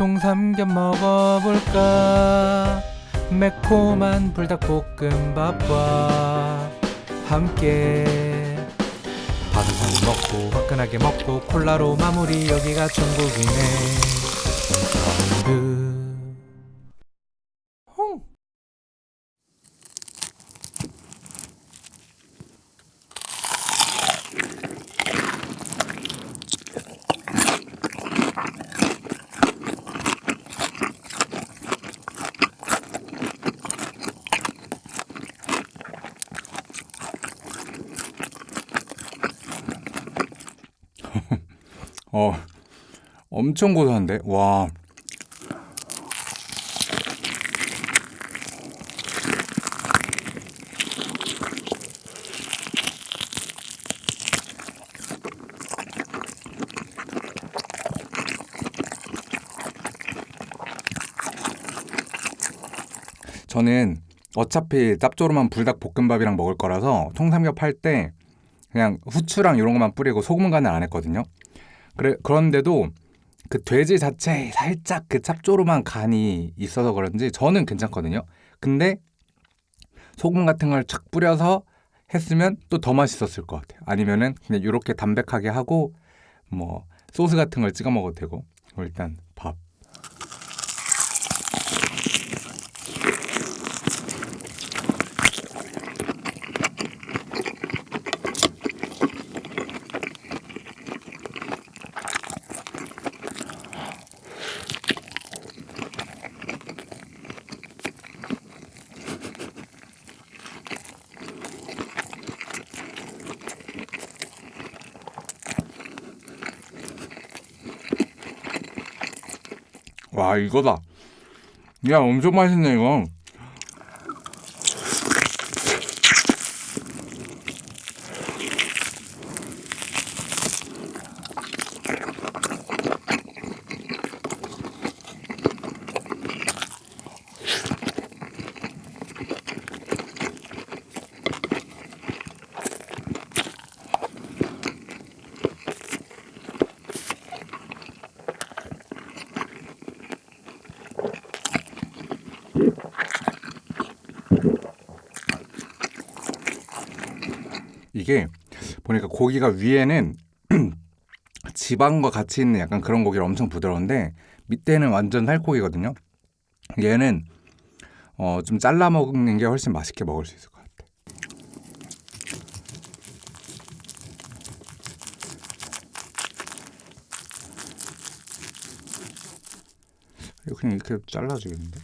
통삼겹 먹어볼까? 매콤한 불닭볶음밥과 함께 바삭하게 먹고 화끈하게 먹고 콜라로 마무리. 여기가 천국이네 사운드 홍. 어, 엄청 고소한데? 와. 저는 어차피 짭조름한 불닭볶음밥이랑 먹을 거라서 통삼겹 할 때 그냥 후추랑 이런 것만 뿌리고 소금 간을 안 했거든요. 그래 그런데도 그 돼지 자체에 살짝 그 짭조름한 간이 있어서 그런지 저는 괜찮거든요. 근데 소금 같은 걸 착 뿌려서 했으면 또 더 맛있었을 것 같아요. 아니면은 그냥 이렇게 담백하게 하고 뭐 소스 같은 걸 찍어 먹어도 되고 뭐 일단 밥. 와 이거다. 야 엄청 맛있네 이거. 이게 보니까 고기가 위에는 지방과 같이 있는 약간 그런 고기를 엄청 부드러운데 밑에는 완전 살코기거든요. 얘는 어, 좀 잘라 먹는 게 훨씬 맛있게 먹을 수 있을 것 같아. 이거 그냥 이렇게 잘라주겠는데?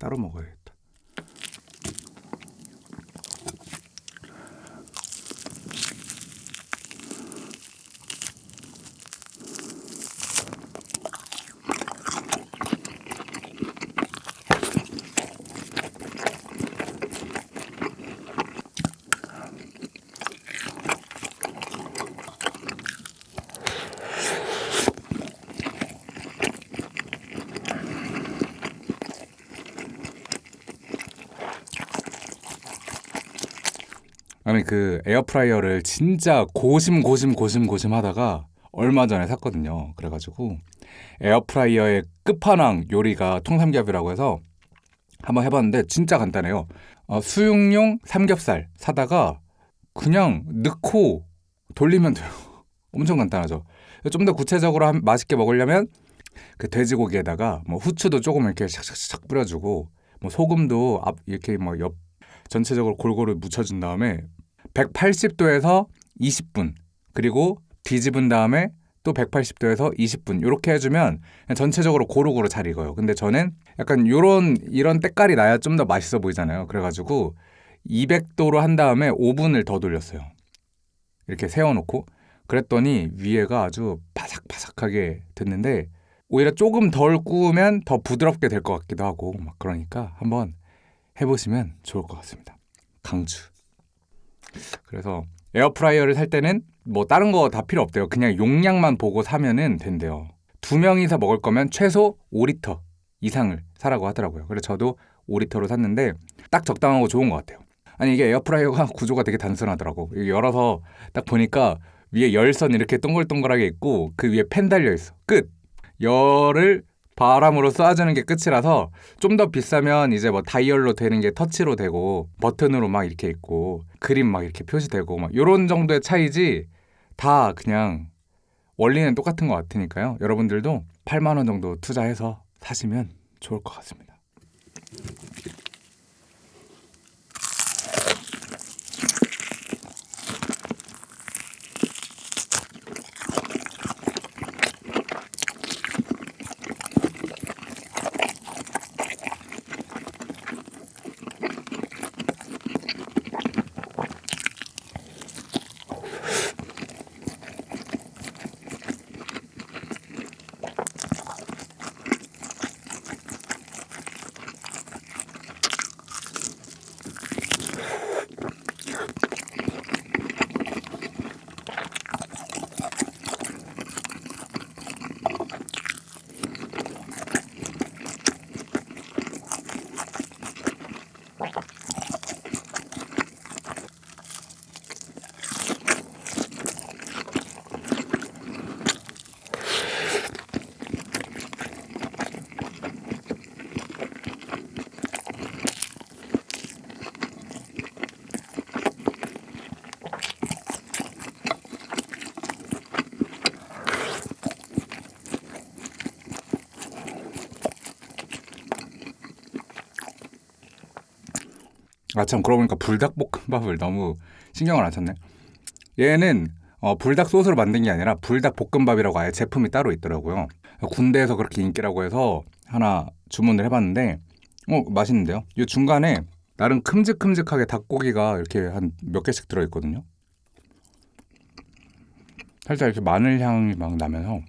따로 먹어야 아니 그 에어프라이어를 진짜 고심 고심 고심 고심 하다가 얼마 전에 샀거든요. 그래가지고 에어프라이어의 끝판왕 요리가 통삼겹이라고 해서 한번 해봤는데 진짜 간단해요. 어, 수육용 삼겹살 사다가 그냥 넣고 돌리면 돼요. 엄청 간단하죠. 좀 더 구체적으로 한- 맛있게 먹으려면 그 돼지고기에다가 뭐 후추도 조금 이렇게 샥샥샥 뿌려주고 뭐 소금도 앞 이렇게 뭐 옆 전체적으로 골고루 묻혀준 다음에 180도에서 20분 그리고 뒤집은 다음에 또 180도에서 20분 이렇게 해주면 전체적으로 고루고루 잘 익어요. 근데 저는 약간 요런 이런 때깔이 나야 좀 더 맛있어 보이잖아요. 그래가지고 200도로 한 다음에 5분을 더 돌렸어요. 이렇게 세워놓고 그랬더니 위에가 아주 바삭바삭하게 됐는데 오히려 조금 덜 구우면 더 부드럽게 될 것 같기도 하고 막 그러니까 한번 해보시면 좋을 것 같습니다. 강추. 그래서 에어프라이어를 살 때는 뭐 다른 거 다 필요 없대요. 그냥 용량만 보고 사면은 된대요. 두 명이서 먹을 거면 최소 5리터 이상을 사라고 하더라고요. 그래서 저도 5리터로 샀는데 딱 적당하고 좋은 것 같아요. 아니 이게 에어프라이어가 구조가 되게 단순하더라고. 열어서 딱 보니까 위에 열선 이렇게 동글동글하게 있고 그 위에 팬 달려 있어. 끝. 열을 바람으로 쏴주는 게 끝이라서 좀 더 비싸면 이제 뭐 다이얼로 되는 게 터치로 되고 버튼으로 막 이렇게 있고 그림 막 이렇게 표시되고 막 이런 정도의 차이지 다 그냥 원리는 똑같은 것 같으니까요. 여러분들도 8만 원 정도 투자해서 사시면 좋을 것 같습니다. 아참 그러고 보니까 불닭볶음밥을 너무 신경을 안 썼네. 얘는 어, 불닭 소스로 만든 게 아니라 불닭 볶음밥이라고 아예 제품이 따로 있더라고요. 군대에서 그렇게 인기라고 해서 하나 주문을 해봤는데 어 맛있는데요. 이 중간에 나름 큼직큼직하게 닭고기가 이렇게 한 몇 개씩 들어있거든요. 살짝 이렇게 마늘 향이 막 나면서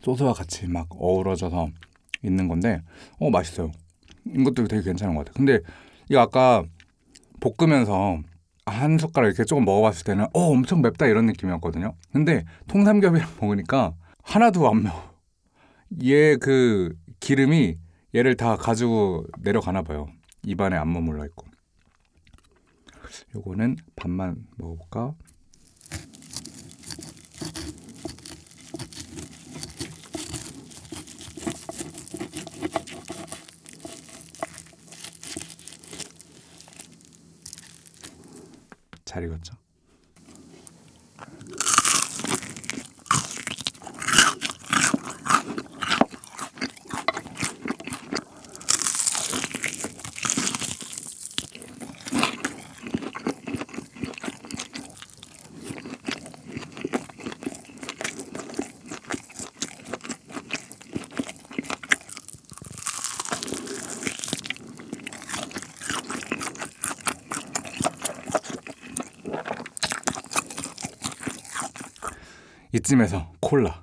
소스와 같이 막 어우러져서 있는 건데 어 맛있어요. 이것도 되게 괜찮은 것 같아요. 근데 이거 아까 볶으면서 한 숟가락 이렇게 조금 먹어봤을 때는 어 엄청 맵다 이런 느낌이었거든요. 근데 통삼겹이랑 먹으니까 하나도 안 매워. 얘 그 기름이 얘를 다 가지고 내려가나 봐요. 입안에 안 머물러 있고. 요거는 반만 먹어볼까? 잘 익었죠? 이쯤에서 콜라.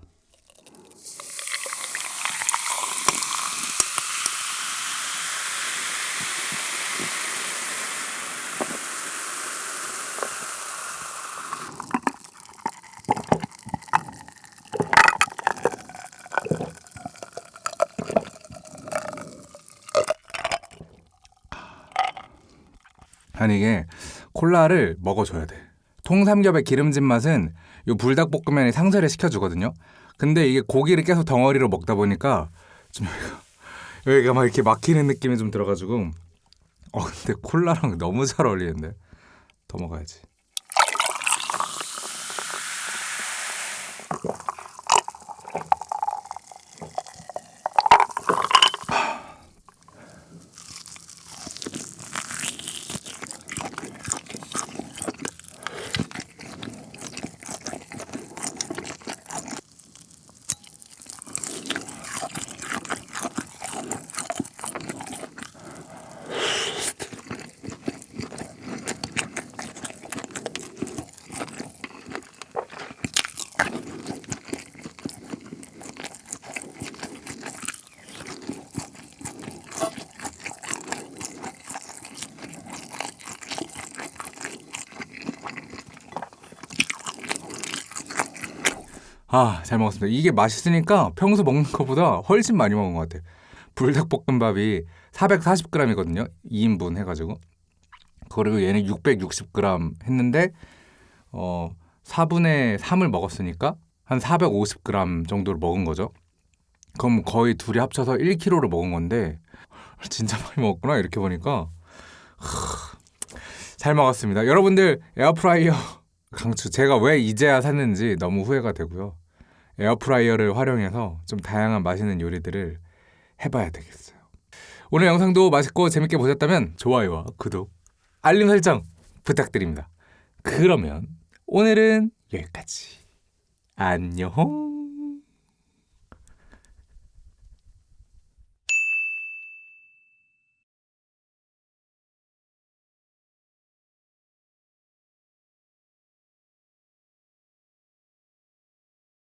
아니 이게 콜라를 먹어줘야 돼. 통삼겹의 기름진 맛은 요 불닭볶음면이 상쇄를 시켜주거든요. 근데 이게 고기를 계속 덩어리로 먹다 보니까 좀 여기가, 여기가 막 이렇게 막히는 느낌이 좀 들어가지고 어 근데 콜라랑 너무 잘 어울리는데 더 먹어야지. 아, 잘 먹었습니다. 이게 맛있으니까 평소 먹는 것보다 훨씬 많이 먹은 것 같아요. 불닭볶음밥이 440g이거든요. 2인분 해가지고. 그리고 얘는 660g 했는데 어 4분의 3을 먹었으니까 한 450g 정도를 먹은 거죠. 그럼 거의 둘이 합쳐서 1kg를 먹은 건데 진짜 많이 먹었구나 이렇게 보니까 하, 잘 먹었습니다. 여러분들 에어프라이어 강추 제가 왜 이제야 샀는지 너무 후회가 되고요. 에어프라이어를 활용해서 좀 다양한 맛있는 요리들을 해봐야 되겠어요. 오늘 영상도 맛있고 재밌게 보셨다면 좋아요와 구독, 알림 설정 부탁드립니다. 그러면 오늘은 여기까지. 안녕.